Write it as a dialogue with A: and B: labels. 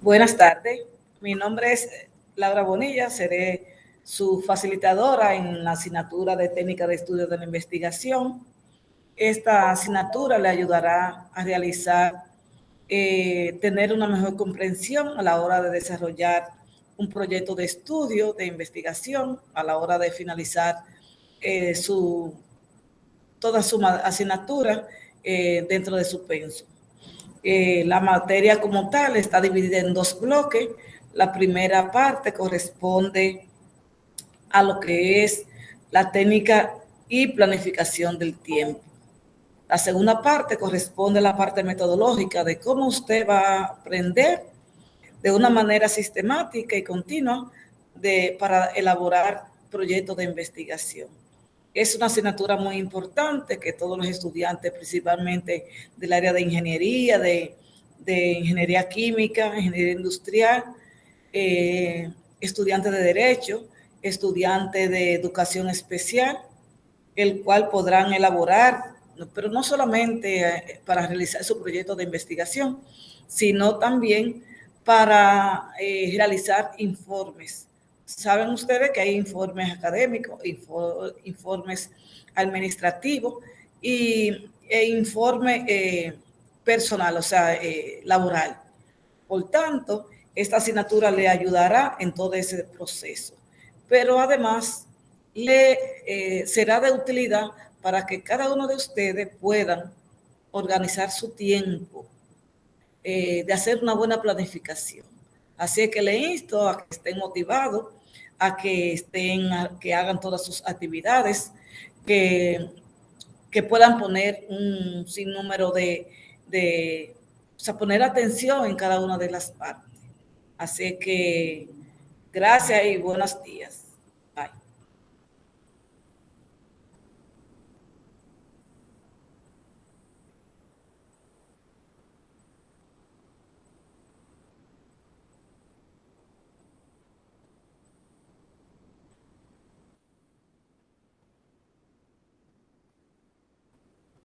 A: Buenas tardes, mi nombre es Laura Bonilla, seré su facilitadora en la asignatura de técnica de estudios de la investigación. Esta asignatura le ayudará a realizar, eh, tener una mejor comprensión a la hora de desarrollar un proyecto de estudio, de investigación, a la hora de finalizar eh, su, toda su asignatura eh, dentro de su penso. La materia como tal está dividida en dos bloques. La primera parte corresponde a lo que es la técnica y planificación del tiempo. La segunda parte corresponde a la parte metodológica de cómo usted va a aprender de una manera sistemática y continua para elaborar proyectos de investigación. Es una asignatura muy importante que todos los estudiantes, principalmente del área de ingeniería, de, ingeniería química, ingeniería industrial, eh, estudiantes de derecho, estudiantes de educación especial, el cual podrán elaborar, pero no solamente eh, para realizar su proyecto de investigación, sino también para eh, realizar informes. Saben ustedes que hay informes académicos, informes administrativos y, e informe eh, personal, o sea, laboral. Por tanto, esta asignatura le ayudará en todo ese proceso pero además le eh, será de utilidad para que cada uno de ustedes puedan organizar su tiempo, eh, de hacer una buena planificación. Así que le insto a que estén motivados, a que estén, que hagan todas sus actividades, que, que puedan poner un sinnúmero de, de, o sea, poner atención en cada una de las partes. Así que Gracias y buenos días.